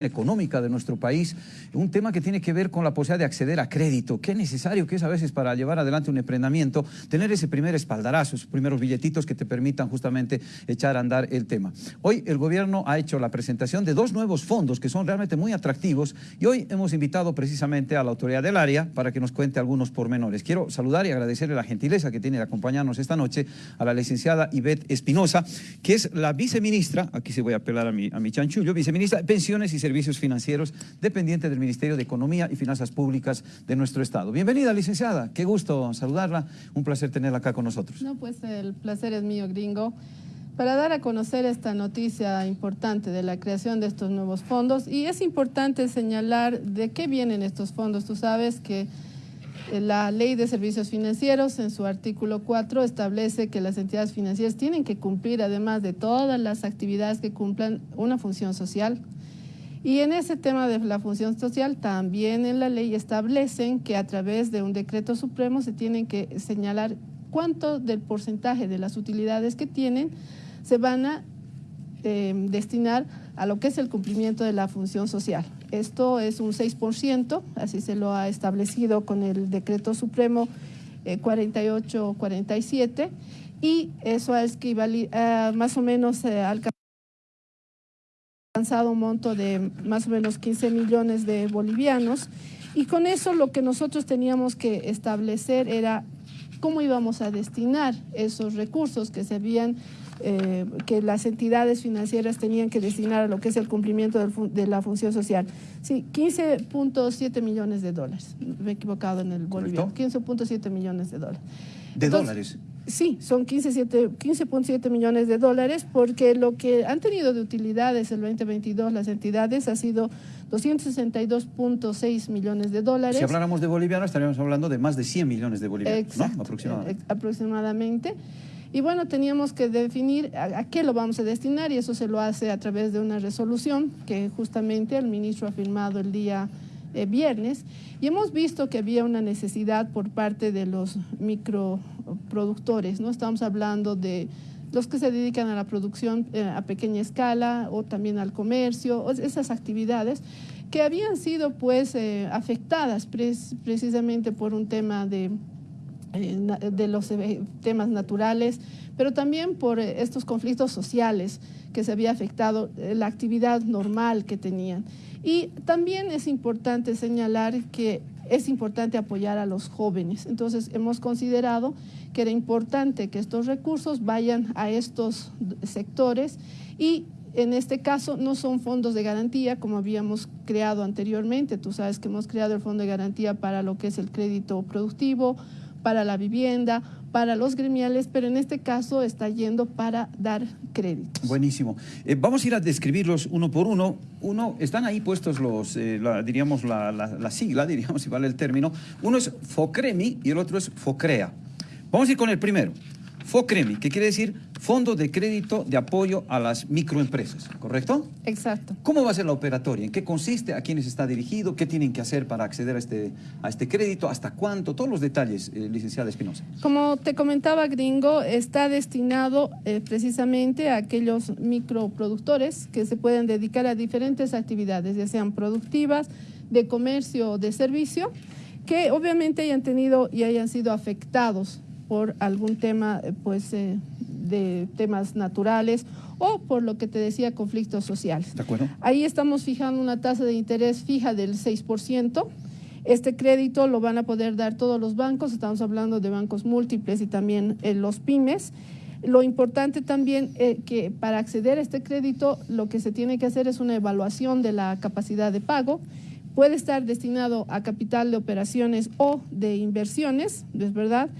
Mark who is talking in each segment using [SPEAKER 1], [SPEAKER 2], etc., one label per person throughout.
[SPEAKER 1] económica de nuestro país, un tema que tiene que ver con la posibilidad de acceder a crédito. Qué necesario que es a veces para llevar adelante un emprendimiento, tener ese primer espaldarazo, esos primeros billetitos que te permitan justamente echar a andar el tema. Hoy el gobierno ha hecho la presentación de dos nuevos fondos que son realmente muy atractivos y hoy hemos invitado precisamente a la autoridad del área para que nos cuente algunos pormenores. Quiero saludar y agradecerle la gentileza que tiene de acompañarnos esta noche a la licenciada Ivette Espinosa, que es la viceministra, aquí se voy a apelar a mi, a mi chanchullo, viceministra de Pensiones y Servicios Servicios Financieros, dependiente del Ministerio de Economía y Finanzas Públicas de nuestro Estado. Bienvenida, licenciada. Qué gusto saludarla. Un placer tenerla acá con nosotros.
[SPEAKER 2] No, pues el placer es mío, gringo. Para dar a conocer esta noticia importante de la creación de estos nuevos fondos, y es importante señalar de qué vienen estos fondos. Tú sabes que eh, la Ley de Servicios Financieros, en su artículo 4, establece que las entidades financieras tienen que cumplir, además de todas las actividades que cumplan, una función social, y en ese tema de la función social, también en la ley establecen que a través de un decreto supremo se tienen que señalar cuánto del porcentaje de las utilidades que tienen se van a eh, destinar a lo que es el cumplimiento de la función social. Esto es un 6%, así se lo ha establecido con el decreto supremo 4847 eh, y eso es que uh, más o menos eh, al alcanzado un monto de más o menos 15 millones de bolivianos y con eso lo que nosotros teníamos que establecer era cómo íbamos a destinar esos recursos que se habían eh, que las entidades financieras tenían que destinar a lo que es el cumplimiento de la función social. Sí, 15.7 millones de dólares. Me he equivocado en el boliviano. 15.7 millones de dólares.
[SPEAKER 1] ¿De dólares?
[SPEAKER 2] Sí, son 15.7 15 millones de dólares porque lo que han tenido de utilidades el 2022 las entidades ha sido 262.6 millones de dólares.
[SPEAKER 1] Si habláramos de bolivianos estaríamos hablando de más de 100 millones de bolivianos, ¿no?
[SPEAKER 2] Aproximadamente. aproximadamente. Y bueno, teníamos que definir a, qué lo vamos a destinar y eso se lo hace a través de una resolución que justamente el ministro ha firmado el día eh, viernes y hemos visto que había una necesidad por parte de los microproductores, ¿no? Estamos hablando de los que se dedican a la producción eh, a pequeña escala o también al comercio, esas actividades que habían sido pues eh, afectadas precisamente por un tema de, de los temas naturales, pero también por estos conflictos sociales que se había afectado la actividad normal que tenían. Y también es importante señalar que es importante apoyar a los jóvenes. Entonces hemos considerado que era importante que estos recursos vayan a estos sectores y en este caso no son fondos de garantía como habíamos creado anteriormente. Tú sabes que hemos creado el fondo de garantía para lo que es el crédito productivo, para la vivienda, para los gremiales, pero en este caso está yendo para dar créditos.
[SPEAKER 1] Buenísimo. Eh, vamos a ir a describirlos uno por uno. Uno, están ahí puestos los, eh, diríamos, la, la, sigla, diríamos, si vale el término. Uno es FOCREMI y el otro es FOCREA. Vamos a ir con el primero. FOCREMI, que quiere decir Fondo de Crédito de Apoyo a las Microempresas, ¿correcto?
[SPEAKER 2] Exacto.
[SPEAKER 1] ¿Cómo va a ser la operatoria? ¿En qué consiste? ¿A quiénes está dirigido? ¿Qué tienen que hacer para acceder a este, a este crédito? ¿Hasta cuánto? Todos los detalles, eh, licenciada Espinosa.
[SPEAKER 2] Como te comentaba, Gringo, está destinado eh, precisamente a aquellos microproductores que se pueden dedicar a diferentes actividades, ya sean productivas, de comercio o de servicio, que obviamente hayan tenido y hayan sido afectados por algún tema pues, eh, de temas naturales o por lo que te decía, conflictos sociales.
[SPEAKER 1] ¿De acuerdo?
[SPEAKER 2] Ahí estamos fijando una tasa de interés fija del 6%. Este crédito lo van a poder dar todos los bancos, estamos hablando de bancos múltiples y también eh, los pymes. Lo importante también es eh, que para acceder a este crédito lo que se tiene que hacer es una evaluación de la capacidad de pago. Puede estar destinado a capital de operaciones o de inversiones, ¿es verdad?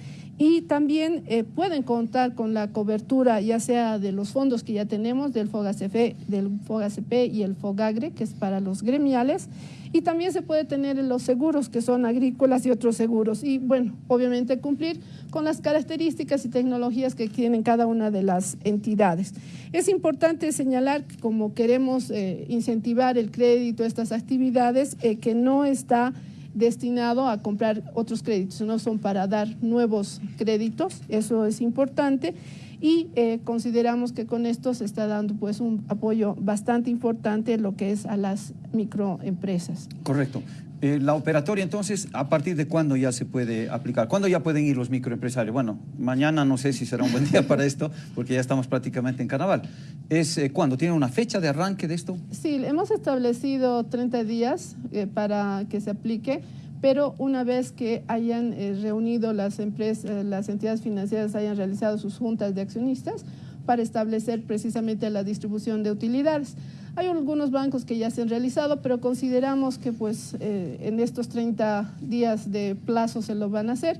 [SPEAKER 2] Y también eh, pueden contar con la cobertura ya sea de los fondos que ya tenemos, del FOGACP, del FOGACP y el FOGAGRE, que es para los gremiales, y también se puede tener los seguros que son agrícolas y otros seguros, y bueno, obviamente cumplir con las características y tecnologías que tienen cada una de las entidades. Es importante señalar que como queremos eh, incentivar el crédito, estas actividades, eh, que no está destinado a comprar otros créditos, no son para dar nuevos créditos, eso es importante. y eh, consideramos que con esto se está dando pues un apoyo bastante importante lo que es a las microempresas.
[SPEAKER 1] Correcto. Eh, la operatoria, entonces, ¿a partir de cuándo ya se puede aplicar? ¿Cuándo ya pueden ir los microempresarios? Bueno, mañana no sé si será un buen día para esto, porque ya estamos prácticamente en carnaval. ¿Es eh, cuándo? ¿Tiene una fecha de arranque de esto?
[SPEAKER 2] Sí, hemos establecido 30 días eh, para que se aplique, pero una vez que hayan reunido las empresas, las entidades financieras hayan realizado sus juntas de accionistas para establecer precisamente la distribución de utilidades. Hay algunos bancos que ya se han realizado, pero consideramos que pues eh, en estos 30 días de plazo se lo van a hacer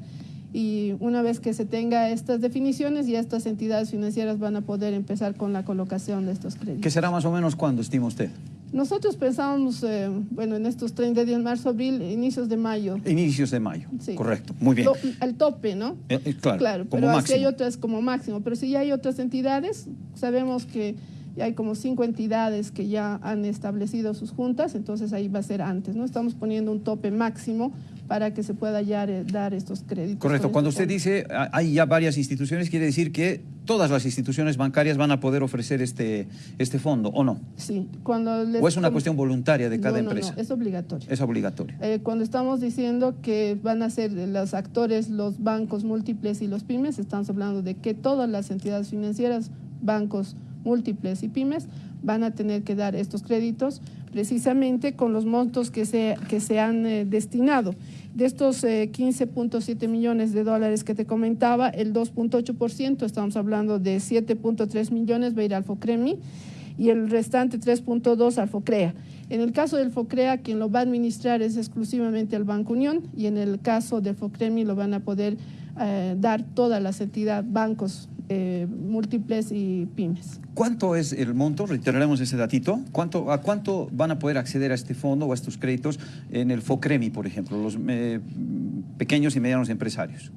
[SPEAKER 2] y una vez que se tenga estas definiciones ya estas entidades financieras van a poder empezar con la colocación de estos créditos.
[SPEAKER 1] ¿Qué será más o menos cuándo, estima usted?
[SPEAKER 2] Nosotros pensábamos, eh, bueno, en estos 30 días, marzo, abril, inicios de mayo.
[SPEAKER 1] Inicios de mayo, sí. correcto, muy bien.
[SPEAKER 2] al tope, ¿no?
[SPEAKER 1] Eh, claro,
[SPEAKER 2] claro pero si hay otras como máximo, pero si ya hay otras entidades, sabemos que y hay como cinco entidades que ya han establecido sus juntas, entonces ahí va a ser antes, ¿no? Estamos poniendo un tope máximo para que se pueda ya eh, dar estos créditos.
[SPEAKER 1] Correcto, cuando usted dice hay ya varias instituciones, quiere decir que todas las instituciones bancarias van a poder ofrecer este, este fondo, ¿o no?
[SPEAKER 2] Sí. Cuando
[SPEAKER 1] ¿O es una cuestión voluntaria de cada empresa?
[SPEAKER 2] No, es obligatorio.
[SPEAKER 1] Es obligatorio.
[SPEAKER 2] Eh, cuando estamos diciendo que van a ser los actores, los bancos múltiples y los pymes, estamos hablando de que todas las entidades financieras, bancos, múltiples y pymes van a tener que dar estos créditos precisamente con los montos que se, que se han eh, destinado. De estos 15.7 eh, millones de dólares que te comentaba, el 2.8%, estamos hablando de 7.3 millones, va a ir al FOCREMI y el restante 3.2 al FOCREA. En el caso del FOCREA, quien lo va a administrar es exclusivamente el Banco Unión y en el caso del FOCREMI lo van a poder eh, dar todas las entidades, bancos eh, múltiples y pymes.
[SPEAKER 1] ¿Cuánto es el monto? Reiteraremos ese datito. ¿Cuánto, ¿A cuánto van a poder acceder a este fondo o a estos créditos en el FOCREMI, por ejemplo, los eh, pequeños y medianos empresarios?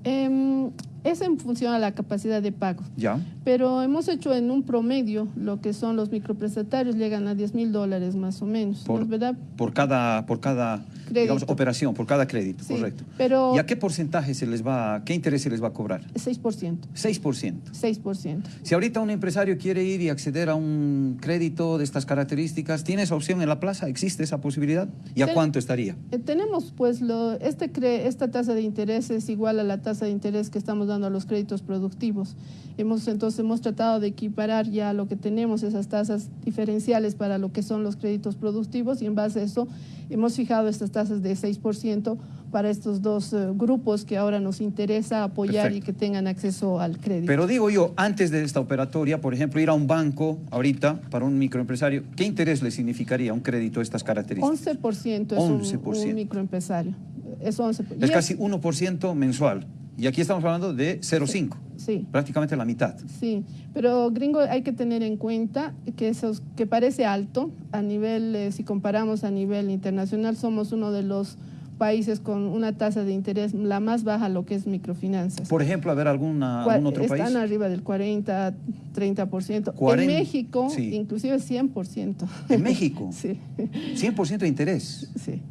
[SPEAKER 2] Es en función a la capacidad de pago.
[SPEAKER 1] Ya.
[SPEAKER 2] Pero hemos hecho en un promedio lo que son los microprestatarios, llegan a 10 mil dólares más o menos.
[SPEAKER 1] Por,
[SPEAKER 2] ¿verdad?
[SPEAKER 1] por cada, por cada digamos, operación, por cada crédito, correcto.
[SPEAKER 2] Pero
[SPEAKER 1] ¿Y a qué porcentaje se les va, qué interés se les va a cobrar?
[SPEAKER 2] 6%.
[SPEAKER 1] 6%.
[SPEAKER 2] 6%.
[SPEAKER 1] Si ahorita un empresario quiere ir y acceder a un crédito de estas características, ¿tiene esa opción en la plaza? ¿Existe esa posibilidad? ¿Y a cuánto estaría?
[SPEAKER 2] Eh, tenemos, pues, lo, este esta tasa de interés es igual a la tasa de interés que estamos dando a los créditos productivos. Hemos, entonces, hemos tratado de equiparar ya lo que tenemos, esas tasas diferenciales para lo que son los créditos productivos y en base a eso hemos fijado estas tasas de 6% para estos dos eh, grupos que ahora nos interesa apoyar y que tengan acceso al crédito.
[SPEAKER 1] Pero digo yo, antes de esta operatoria, por ejemplo, ir a un banco ahorita para un microempresario, ¿qué interés le significaría un crédito de estas características?
[SPEAKER 2] 11% es Un, microempresario. Es, 11%.
[SPEAKER 1] es casi 1% mensual. Y aquí estamos hablando de 0,5.
[SPEAKER 2] Sí.
[SPEAKER 1] Prácticamente la mitad.
[SPEAKER 2] Sí, pero gringo hay que tener en cuenta que eso que parece alto a nivel, eh, si comparamos a nivel internacional, somos uno de los países con una tasa de interés la más baja lo que es microfinanzas.
[SPEAKER 1] Por ejemplo, a ver, alguna, algún otro
[SPEAKER 2] país.
[SPEAKER 1] Están
[SPEAKER 2] arriba del 40, 30%. en México, inclusive 100%.
[SPEAKER 1] ¿En México?
[SPEAKER 2] sí.
[SPEAKER 1] 100% de interés.
[SPEAKER 2] Sí.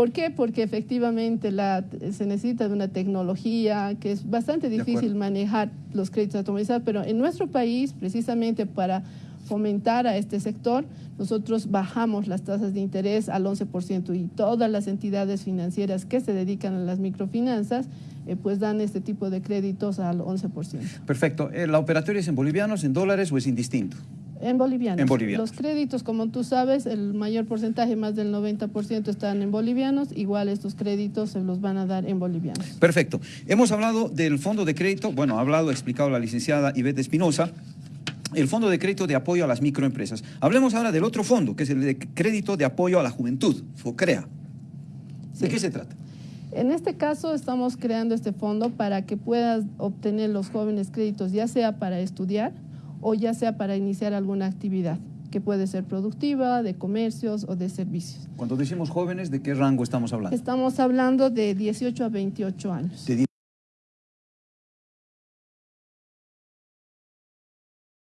[SPEAKER 2] ¿Por qué? Porque efectivamente la, se necesita de una tecnología que es bastante difícil manejar los créditos automatizados, pero en nuestro país, precisamente para fomentar a este sector, nosotros bajamos las tasas de interés al 11% y todas las entidades financieras que se dedican a las microfinanzas eh, pues dan este tipo de créditos al 11%.
[SPEAKER 1] Perfecto. Eh, ¿La operatoria es en bolivianos, en dólares o es indistinto?
[SPEAKER 2] En bolivianos.
[SPEAKER 1] En bolivianos.
[SPEAKER 2] Los créditos, como tú sabes, el mayor porcentaje, más del 90%, están en bolivianos. Igual estos créditos se los van a dar en bolivianos.
[SPEAKER 1] Perfecto. Hemos hablado del fondo de crédito, bueno, ha hablado, ha explicado la licenciada Ivette Espinosa, el fondo de crédito de apoyo a las microempresas. Hablemos ahora del otro fondo, que es el de crédito de apoyo a la juventud, FOCREA. ¿De qué se trata?
[SPEAKER 2] En este caso estamos creando este fondo para que puedas obtener los jóvenes créditos, ya sea para estudiar, o ya sea para iniciar alguna actividad que puede ser productiva, de comercios o de servicios.
[SPEAKER 1] Cuando decimos jóvenes, ¿de qué rango estamos hablando?
[SPEAKER 2] Estamos hablando de 18 a 28 años.
[SPEAKER 1] De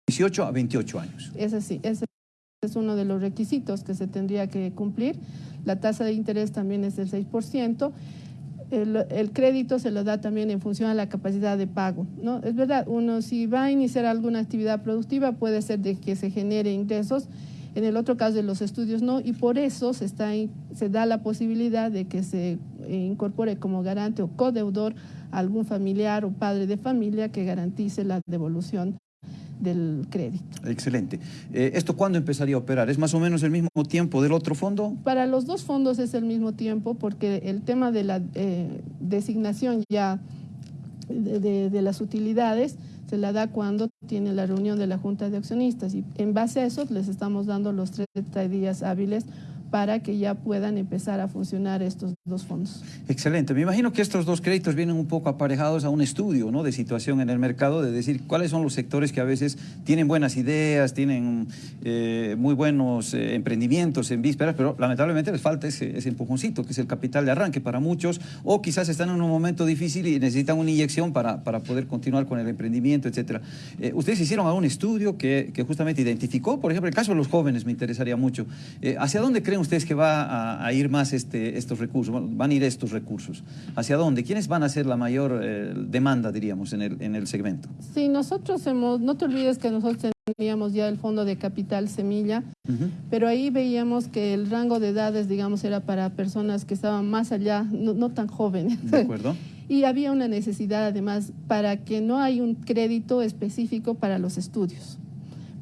[SPEAKER 1] 18 a 28 años.
[SPEAKER 2] Es así, ese es uno de los requisitos que se tendría que cumplir. La tasa de interés también es del 6%. El, crédito se lo da también en función a la capacidad de pago. ¿no? Es verdad, uno si va a iniciar alguna actividad productiva puede ser de que se genere ingresos, en el otro caso de los estudios no, y por eso se, está, se da la posibilidad de que se incorpore como garante o codeudor a algún familiar o padre de familia que garantice la devolución del crédito.
[SPEAKER 1] Excelente. Eh, ¿Esto cuándo empezaría a operar? ¿Es más o menos el mismo tiempo del otro fondo?
[SPEAKER 2] Para los dos fondos es el mismo tiempo porque el tema de la eh, designación ya de, las utilidades se la da cuando tiene la reunión de la Junta de Accionistas y en base a eso les estamos dando los 30 días hábiles para que ya puedan empezar a funcionar estos dos fondos.
[SPEAKER 1] Excelente. Me imagino que estos dos créditos vienen un poco aparejados a un estudio ¿no? de situación en el mercado, de decir cuáles son los sectores que a veces tienen buenas ideas, tienen eh, muy buenos eh, emprendimientos en vísperas, pero lamentablemente les falta ese, empujoncito, que es el capital de arranque para muchos, o quizás están en un momento difícil y necesitan una inyección para, para poder continuar con el emprendimiento, etc. Eh, ustedes hicieron algún estudio que, que, justamente identificó, por ejemplo, el caso de los jóvenes me interesaría mucho. ¿Hacia dónde creen ustedes que va a, ir más este, estos recursos? Van a ir estos recursos. ¿Hacia dónde? ¿Quiénes van a ser la mayor eh, demanda, diríamos, en el, en el segmento?
[SPEAKER 2] Sí, nosotros hemos, no te olvides que nosotros teníamos ya el fondo de capital semilla, pero ahí veíamos que el rango de edades, digamos, era para personas que estaban más allá, no, no tan jóvenes.
[SPEAKER 1] De acuerdo.
[SPEAKER 2] y había una necesidad además para que no hay un crédito específico para los estudios.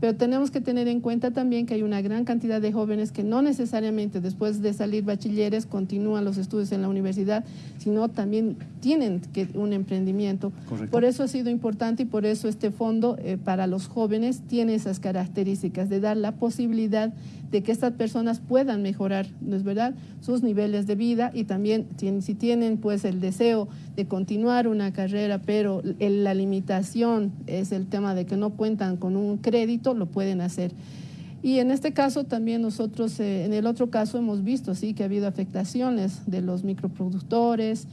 [SPEAKER 2] Pero tenemos que tener en cuenta también que hay una gran cantidad de jóvenes que no necesariamente después de salir bachilleres continúan los estudios en la universidad, sino también tienen que un emprendimiento. Por eso ha sido importante y por eso este fondo eh, para los jóvenes tiene esas características de dar la posibilidad de que estas personas puedan mejorar, ¿no es verdad?, sus niveles de vida y también si tienen pues el deseo de continuar una carrera, pero la limitación es el tema de que no cuentan con un crédito, lo pueden hacer. Y en este caso también nosotros, eh, en el otro caso hemos visto, sí, que ha habido afectaciones de los microproductores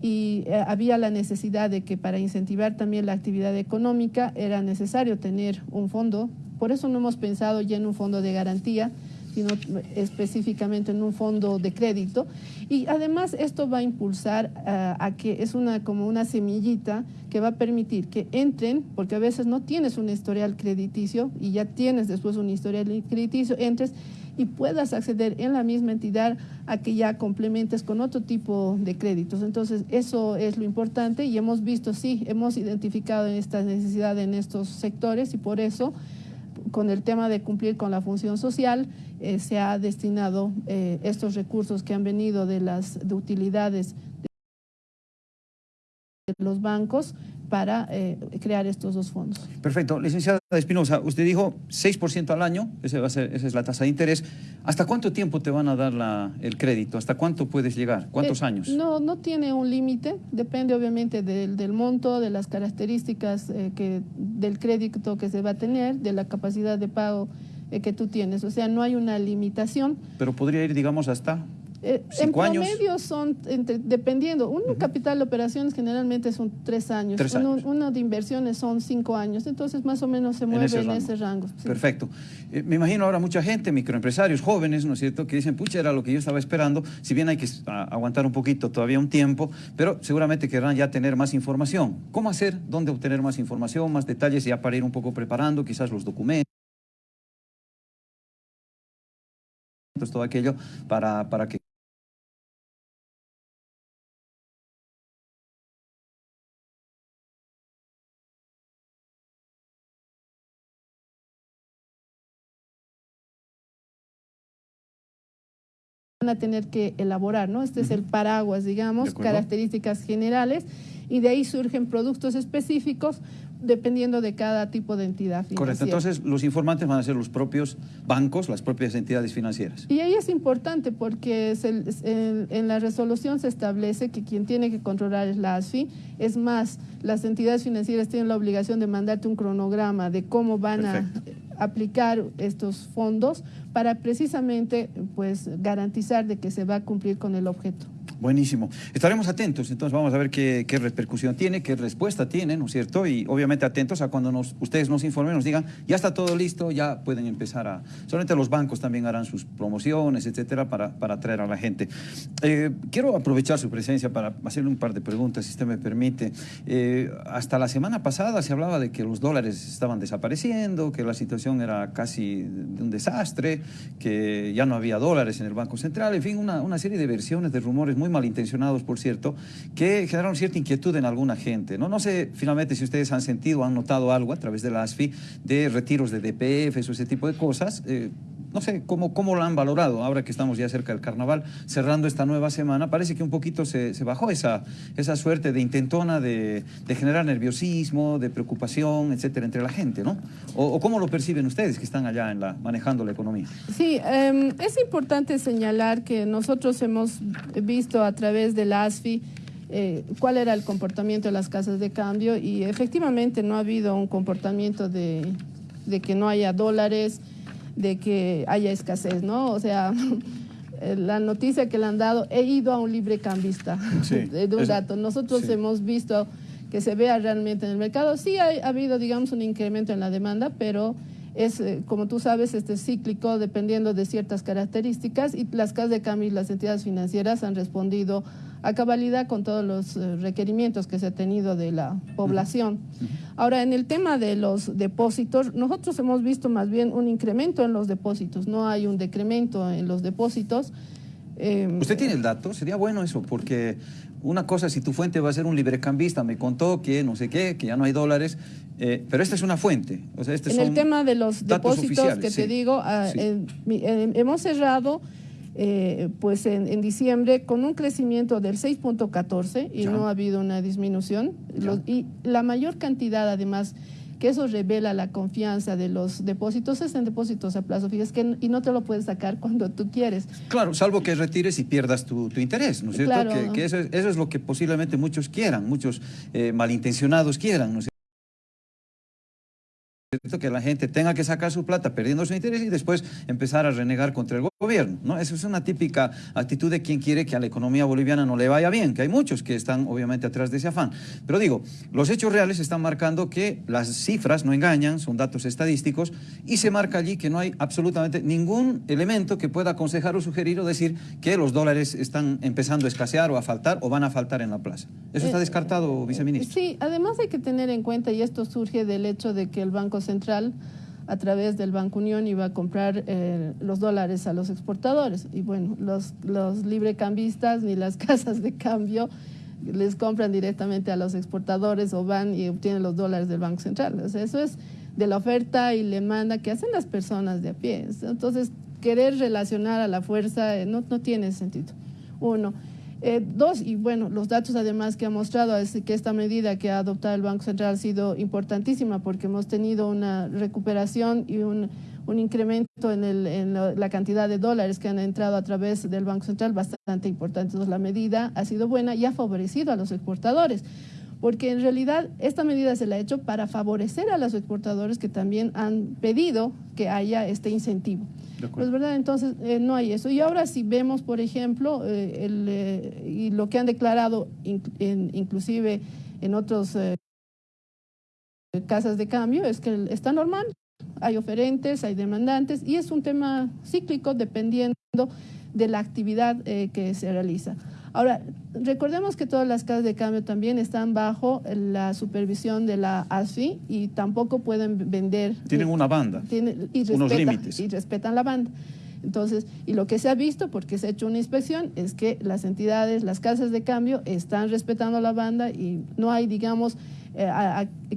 [SPEAKER 2] y eh, había la necesidad de que para incentivar también la actividad económica era necesario tener un fondo por eso no hemos pensado ya en un fondo de garantía, sino específicamente en un fondo de crédito. Y además esto va a impulsar eh, a que es una como una semillita que va a permitir que entren, porque a veces no tienes un historial crediticio y ya tienes después un historial crediticio, entres y puedas acceder en la misma entidad a que ya complementes con otro tipo de créditos. Entonces, eso es lo importante y hemos visto, sí, hemos identificado esta necesidad en estos sectores y por eso con el tema de cumplir con la función social, eh, se ha destinado eh, estos recursos que han venido de las de utilidades de los bancos para eh, crear estos dos fondos.
[SPEAKER 1] Perfecto. Licenciada Espinosa, usted dijo 6% al año, ese va a ser, esa es la tasa de interés. ¿Hasta cuánto tiempo te van a dar la, el crédito? ¿Hasta cuánto puedes llegar? ¿Cuántos
[SPEAKER 2] eh,
[SPEAKER 1] años?
[SPEAKER 2] No, no tiene un límite, depende obviamente del, del, monto, de las características eh, que, del crédito que se va a tener, de la capacidad de pago que tú tienes. O sea, no hay una limitación.
[SPEAKER 1] Pero podría ir, digamos, hasta
[SPEAKER 2] eh, en promedio son, dependiendo, un capital de operaciones generalmente son tres años, uno, de inversiones son cinco años, entonces más o menos se mueve en ese rango.
[SPEAKER 1] Perfecto. Eh, me imagino ahora mucha gente, microempresarios, jóvenes, ¿no es cierto?, que dicen, pucha, era lo que yo estaba esperando, si bien hay que aguantar un poquito, todavía un tiempo, pero seguramente querrán ya tener más información. ¿Cómo hacer? ¿Dónde obtener más información, más detalles, ya para ir un poco preparando quizás los documentos? todo aquello para, para que
[SPEAKER 2] a tener que elaborar, ¿no? Este es el paraguas, digamos, características generales, y de ahí surgen productos específicos dependiendo de cada tipo de entidad financiera.
[SPEAKER 1] Correcto, entonces los informantes van a ser los propios bancos, las propias entidades financieras.
[SPEAKER 2] Y ahí es importante porque en la resolución se establece que quien tiene que controlar es la ASFI, es más, las entidades financieras tienen la obligación de mandarte un cronograma de cómo van a aplicar estos fondos para precisamente pues garantizar de que se va a cumplir con el objeto.
[SPEAKER 1] Buenísimo. Estaremos atentos, entonces vamos a ver qué, repercusión tiene, qué respuesta tiene, ¿no es cierto? Y obviamente atentos a cuando nos, ustedes nos informen, nos digan, ya está todo listo, ya pueden empezar a... Solamente los bancos también harán sus promociones, etcétera, para, para atraer a la gente. Eh, quiero aprovechar su presencia para hacerle un par de preguntas, si usted me permite. Eh, hasta la semana pasada se hablaba de que los dólares estaban desapareciendo, que la situación era casi de un desastre, que ya no había dólares en el Banco Central, en fin, una, una serie de versiones, de rumores muy malintencionados, por cierto, que generaron cierta inquietud en alguna gente. No, no sé finalmente si ustedes han sentido, han notado algo a través de la ASFI de retiros de DPF o ese tipo de cosas. Eh, no sé cómo, cómo lo han valorado ahora que estamos ya cerca del carnaval, cerrando esta nueva semana. Parece que un poquito se, bajó esa, esa suerte de intentona de, generar nerviosismo, de preocupación, etcétera, entre la gente, ¿no? O, cómo lo perciben ustedes que están allá en la, manejando la economía.
[SPEAKER 2] Sí, em, es importante señalar que nosotros hemos visto a través de la ASFI eh, cuál era el comportamiento de las casas de cambio y efectivamente no ha habido un comportamiento de que no haya dólares, de que haya escasez, ¿no? O sea, la noticia que le han dado, he ido a un libre cambista de, un dato. Nosotros hemos visto que se vea realmente en el mercado. Sí ha, habido, digamos, un incremento en la demanda, pero es, eh, como tú sabes, este cíclico dependiendo de ciertas características y las casas de cambio y las entidades financieras han respondido a cabalidad con todos los eh, requerimientos que se ha tenido de la población. Ahora, en el tema de los depósitos, nosotros hemos visto más bien un incremento en los depósitos, no hay un decremento en los depósitos.
[SPEAKER 1] Em, ¿Usted tiene el dato? Sería bueno eso, porque una cosa, si tu fuente va a ser un librecambista, me contó que no sé qué, que ya no hay dólares, eh, pero esta es una fuente. O sea, este
[SPEAKER 2] en el tema de los depósitos que te digo, ah, hemos cerrado eh, pues en, diciembre con un crecimiento del 6.14 y no ha habido una disminución. y la mayor cantidad además que eso revela la confianza de los depósitos es en depósitos a plazo fijo que, y no te lo puedes sacar cuando tú quieres.
[SPEAKER 1] Claro, salvo que retires y pierdas tu, interés, ¿no es cierto? que, eso, es, lo que posiblemente muchos quieran, muchos eh, malintencionados quieran, ¿no es que la gente tenga que sacar su plata perdiendo su interés y después empezar a renegar contra el gobierno. ¿No? Eso es una típica actitud de quien quiere que a la economía boliviana no le vaya bien, que hay muchos que están obviamente atrás de ese afán. Pero digo, los hechos reales están marcando que las cifras no engañan, son datos estadísticos, y se marca allí que no hay absolutamente ningún elemento que pueda aconsejar o sugerir o decir que los dólares están empezando a escasear o a faltar o van a faltar en la plaza. ¿Eso está eh, descartado, viceministro?
[SPEAKER 2] Sí, además hay que tener en cuenta, y esto surge del hecho de que el Banco Central a través del Banco Unión iba a comprar eh, los dólares a los exportadores. Y bueno, los, los librecambistas ni las casas de cambio les compran directamente a los exportadores o van y obtienen los dólares del Banco Central. Eso es de la oferta y demanda que hacen las personas de a pie. Entonces, querer relacionar a la fuerza eh, no, no tiene sentido. Uno. Eh, dos, y bueno, los datos además que ha mostrado es que esta medida que ha adoptado el Banco Central ha sido importantísima porque hemos tenido una recuperación y un, incremento en, en, la cantidad de dólares que han entrado a través del Banco Central bastante importante. Entonces la medida ha sido buena y ha favorecido a los exportadores porque en realidad esta medida se la ha hecho para favorecer a los exportadores que también han pedido que haya este incentivo. Pues verdad, entonces eh, no hay eso. Y ahora si vemos, por ejemplo, eh, el, eh, y lo que han declarado inclusive en otros casas de cambio es que está normal, hay oferentes, hay demandantes y es un tema cíclico dependiendo de la actividad que se realiza. Ahora, recordemos que todas las casas de cambio también están bajo la supervisión de la ASFI y tampoco pueden vender.
[SPEAKER 1] Tienen una banda, y unos límites.
[SPEAKER 2] Y respetan la banda. Entonces, y lo que se ha visto, porque se ha hecho una inspección, es que las entidades, las casas de cambio están respetando la banda y no hay, digamos, eh,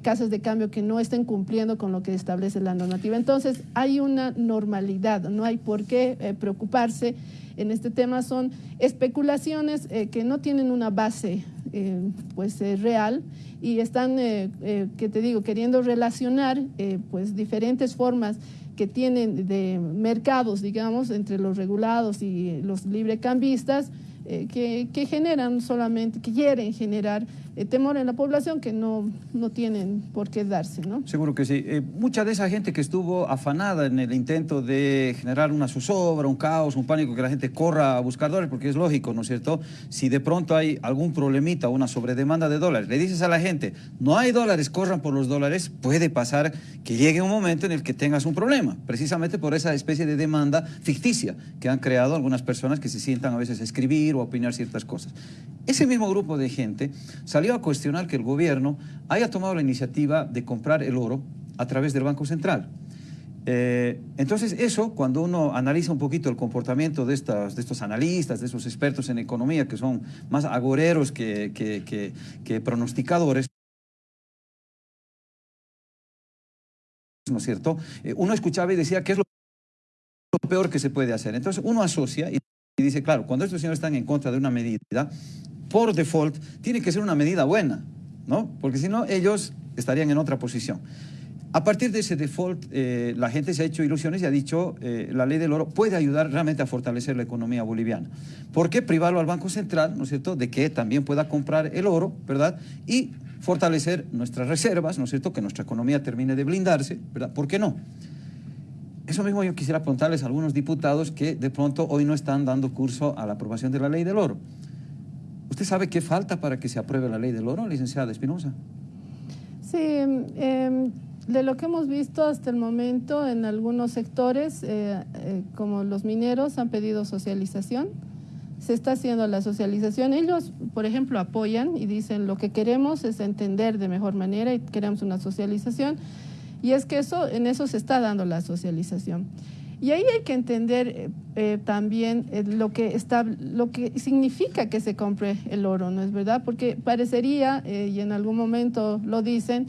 [SPEAKER 2] casas de cambio que no estén cumpliendo con lo que establece la normativa. Entonces, hay una normalidad, no hay por qué eh, preocuparse en este tema son especulaciones eh, que no tienen una base eh, pues eh, real y están, que te digo, queriendo relacionar pues diferentes formas que tienen de mercados, digamos, entre los regulados y los librecambistas, eh, que, generan solamente, que quieren generar eh, temor en la población que no, no tienen por qué darse, ¿no?
[SPEAKER 1] Seguro que sí. Eh, mucha de esa gente que estuvo afanada en el intento de generar una zozobra, un caos, un pánico, que la gente corra a buscar dólares, porque es lógico, ¿no es cierto? Si de pronto hay algún problemita, una sobredemanda de dólares, le dices a la gente, no hay dólares, corran por los dólares, puede pasar que llegue un momento en el que tengas un problema, precisamente por esa especie de demanda ficticia que han creado algunas personas que se sientan a veces a escribir opinar ciertas cosas. Ese mismo grupo de gente salió a cuestionar que el gobierno haya tomado la iniciativa de comprar el oro a través del Banco Central. Eh, entonces eso, cuando uno analiza un poquito el comportamiento de, estas, de estos analistas, de esos expertos en economía, que son más agoreros que, que, pronosticadores, ¿no es cierto? Eh, uno escuchaba y decía, ¿qué es lo peor que se puede hacer? Entonces uno asocia y dice, claro, cuando estos señores están en contra de una medida, por default, tiene que ser una medida buena, ¿no? Porque si no, ellos estarían en otra posición. A partir de ese default, eh, la gente se ha hecho ilusiones y ha dicho, eh, la ley del oro puede ayudar realmente a fortalecer la economía boliviana. ¿Por qué privarlo al Banco Central, ¿no es cierto?, de que también pueda comprar el oro, ¿verdad? Y fortalecer nuestras reservas, ¿no es cierto?, que nuestra economía termine de blindarse, ¿verdad? ¿Por qué no? Eso mismo yo quisiera preguntarles a algunos diputados que de pronto hoy no están dando curso a la aprobación de la ley del oro. ¿Usted sabe qué falta para que se apruebe la ley del oro, licenciada Espinosa?
[SPEAKER 2] Sí, em, de lo que hemos visto hasta el momento en algunos sectores, eh, eh, como los mineros, han pedido socialización. Se está haciendo la socialización. Ellos, por ejemplo, apoyan y dicen lo que queremos es entender de mejor manera y queremos una socialización. Y es que eso, en eso se está dando la socialización. Y ahí hay que entender eh, eh, también eh, lo, que está, lo que significa que se compre el oro, ¿no es verdad? Porque parecería, y en algún momento lo dicen,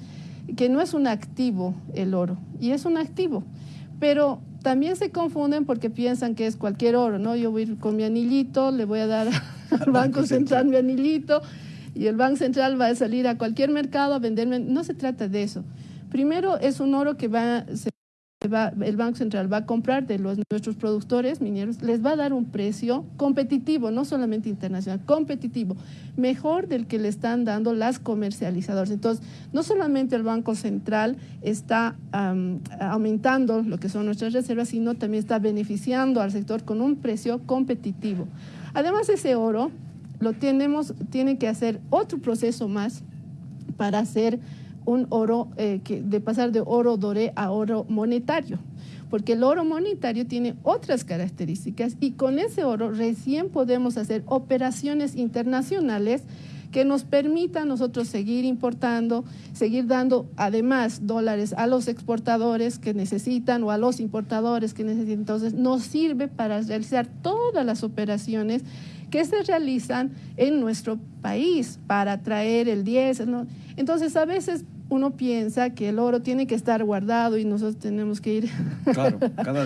[SPEAKER 2] que no es un activo el oro, y es un activo. Pero también se confunden porque piensan que es cualquier oro, ¿no? Yo voy a ir con mi anillito, le voy a dar al Banco Central mi anillito, y el Banco Central va a salir a cualquier mercado a venderme. No se trata de eso. Primero, es un oro que va, el Banco Central va a comprar de los, nuestros productores mineros, les va a dar un precio competitivo, no solamente internacional, competitivo, mejor del que le están dando las comercializadoras. Entonces, no solamente el Banco Central está aumentando lo que son nuestras reservas, sino también está beneficiando al sector con un precio competitivo. Además, ese oro lo tenemos, tiene que hacer otro proceso más para hacer un oro, eh, que, de pasar de oro doré a oro monetario, porque el oro monetario tiene otras características y con ese oro recién podemos hacer operaciones internacionales que nos permitan nosotros seguir importando, seguir dando además dólares a los exportadores que necesitan o a los importadores que necesitan. Entonces nos sirve para realizar todas las operaciones que se realizan en nuestro país para traer el 10. Entonces a veces uno piensa que el oro tiene que estar guardado y nosotros tenemos que ir...
[SPEAKER 1] Claro,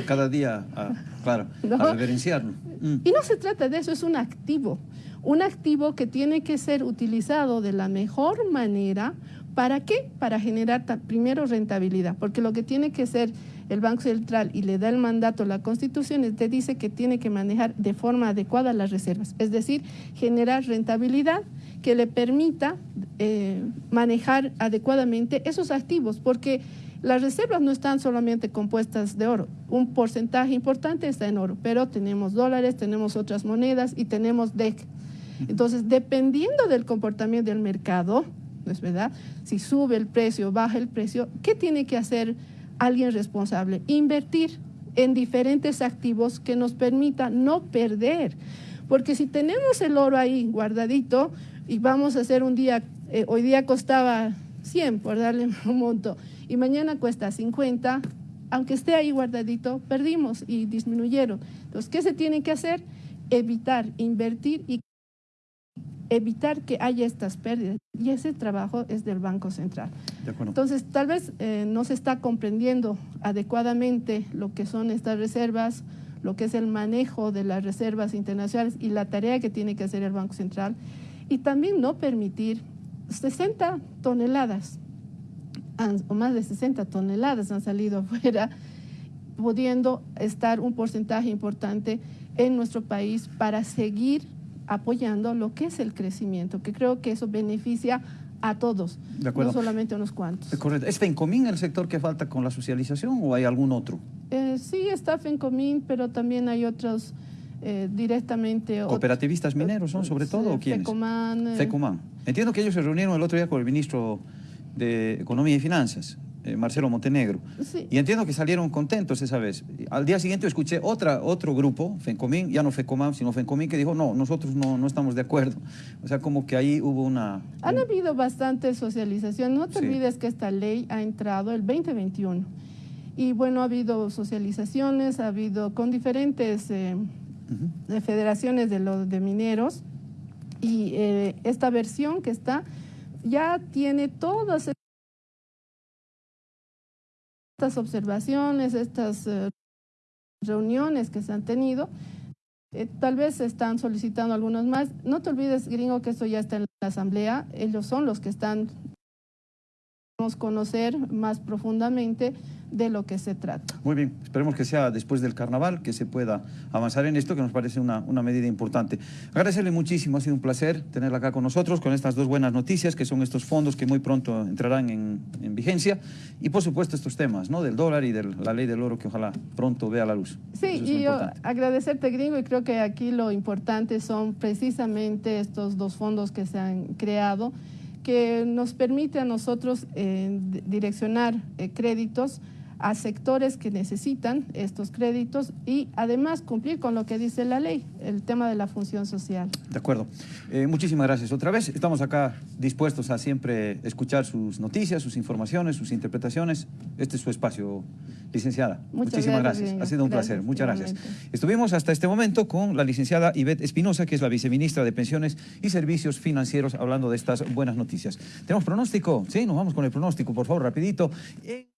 [SPEAKER 1] cada, día, a, claro, a reverenciarlo.
[SPEAKER 2] Mm. Y no se trata de eso, es un activo. Un activo que tiene que ser utilizado de la mejor manera. ¿Para qué? Para generar primero rentabilidad, porque lo que tiene que ser el Banco Central y le da el mandato a la Constitución, te dice que tiene que manejar de forma adecuada las reservas, es decir, generar rentabilidad que le permita eh, manejar adecuadamente esos activos, porque las reservas no están solamente compuestas de oro, un porcentaje importante está en oro, pero tenemos dólares, tenemos otras monedas y tenemos DEC. Entonces, dependiendo del comportamiento del mercado, ¿no es verdad? Si sube el precio, baja el precio, ¿qué tiene que hacer alguien responsable? Invertir en diferentes activos que nos permitan no perder. Porque si tenemos el oro ahí guardadito, y vamos a hacer un día, eh, hoy día costaba 100 por darle un monto y mañana cuesta 50, aunque esté ahí guardadito, perdimos y disminuyeron. Entonces, ¿qué se tiene que hacer? Evitar, invertir y evitar que haya estas pérdidas. Y ese trabajo es del Banco Central. Entonces, tal vez eh, no se está comprendiendo adecuadamente lo que son estas reservas, lo que es el manejo de las reservas internacionales y la tarea que tiene que hacer el Banco Central y también no permitir 60 toneladas o más de 60 toneladas han salido afuera, pudiendo estar un porcentaje importante en nuestro país para seguir apoyando lo que es el crecimiento, que creo que eso beneficia a todos,
[SPEAKER 1] De
[SPEAKER 2] no solamente a unos cuantos.
[SPEAKER 1] Es correcto. ¿Es FENCOMIN el sector que falta con la socialización o hay algún otro?
[SPEAKER 2] Eh, sí está FENCOMIN, pero también hay otros eh, directamente...
[SPEAKER 1] ¿Cooperativistas mineros son sobre todo o quiénes?
[SPEAKER 2] FECOMAN. eh,
[SPEAKER 1] FECOMAN. Entiendo que ellos se reunieron el otro día con el ministro de Economía y Finanzas, eh, Marcelo Montenegro.
[SPEAKER 2] Sí.
[SPEAKER 1] Y entiendo que salieron contentos esa vez. Al día siguiente escuché otra, otro grupo, FENCOMIN, ya no FECOMAN, sino FENCOMIN, que dijo, no, nosotros no, no estamos de acuerdo. O sea, como que ahí hubo una...
[SPEAKER 2] Han habido bastante socialización. No te
[SPEAKER 1] Sí.
[SPEAKER 2] olvides que esta ley ha entrado el 2021. Y bueno, ha habido socializaciones, ha habido con diferentes eh, federaciones de los de mineros. Y eh, esta versión que está ya tiene todas estas observaciones, estas eh, reuniones que se han tenido. Eh, tal vez se están solicitando algunos más. No te olvides, gringo, que esto ya está en la asamblea. Ellos son los que están conocer más profundamente de lo que se trata.
[SPEAKER 1] Muy bien, esperemos que sea después del carnaval, que se pueda avanzar en esto, que nos parece una, una medida importante. Agradecerle muchísimo, ha sido un placer tenerla acá con nosotros, con estas dos buenas noticias, que son estos fondos que muy pronto entrarán en, en vigencia, y por supuesto estos temas, ¿no? Del dólar y de la ley del oro, que ojalá pronto vea la luz.
[SPEAKER 2] Sí,
[SPEAKER 1] es
[SPEAKER 2] y yo
[SPEAKER 1] importante.
[SPEAKER 2] agradecerte, gringo, y creo que aquí lo importante son precisamente estos dos fondos que se han creado, que nos permite a nosotros eh, di- direccionar eh, créditos a sectores que necesitan estos créditos y además cumplir con lo que dice la ley, el tema de la función social.
[SPEAKER 1] De acuerdo. Eh, muchísimas gracias otra vez. Estamos acá dispuestos a siempre escuchar sus noticias, sus informaciones, sus interpretaciones. Este es su espacio, licenciada.
[SPEAKER 2] Muchas
[SPEAKER 1] Muchísimas
[SPEAKER 2] gracias.
[SPEAKER 1] Ha sido un
[SPEAKER 2] Gracias,
[SPEAKER 1] placer. Muchas gracias. Estuvimos hasta este momento con la licenciada Ivette Espinosa, que es la viceministra de Pensiones y Servicios Financieros, hablando de estas buenas noticias. ¿Tenemos pronóstico? Sí, nos vamos con el pronóstico, por favor, rapidito. Eh,